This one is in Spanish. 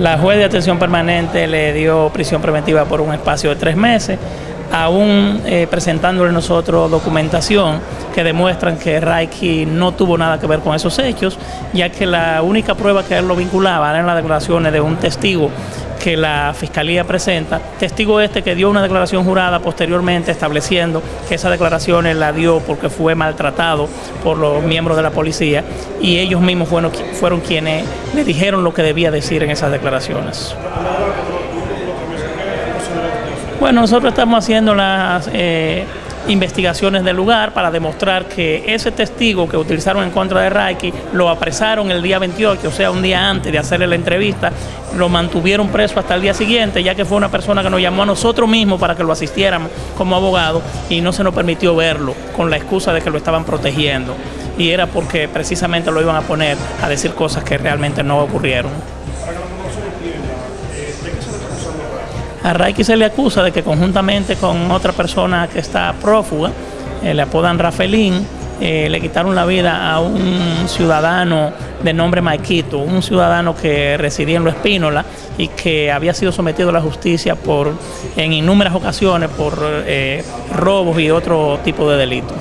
La juez de atención permanente le dio prisión preventiva por un espacio de tres meses, aún eh, presentándole nosotros documentación que demuestran que Raiki no tuvo nada que ver con esos hechos, ya que la única prueba que él lo vinculaba eran las declaraciones de un testigo que la Fiscalía presenta, testigo este que dio una declaración jurada posteriormente estableciendo que esa declaración la dio porque fue maltratado por los miembros de la policía y ellos mismos fueron, fueron quienes le dijeron lo que debía decir en esas declaraciones. Bueno, nosotros estamos haciendo las eh, investigaciones del lugar para demostrar que ese testigo que utilizaron en contra de Raiki lo apresaron el día 28, o sea, un día antes de hacerle la entrevista, lo mantuvieron preso hasta el día siguiente, ya que fue una persona que nos llamó a nosotros mismos para que lo asistiéramos como abogado y no se nos permitió verlo con la excusa de que lo estaban protegiendo. Y era porque precisamente lo iban a poner a decir cosas que realmente no ocurrieron. A Raiki se le acusa de que conjuntamente con otra persona que está prófuga, eh, le apodan Rafelín, eh, le quitaron la vida a un ciudadano de nombre Maikito, un ciudadano que residía en Lo Espínola y que había sido sometido a la justicia por en innumerables ocasiones por eh, robos y otro tipo de delitos.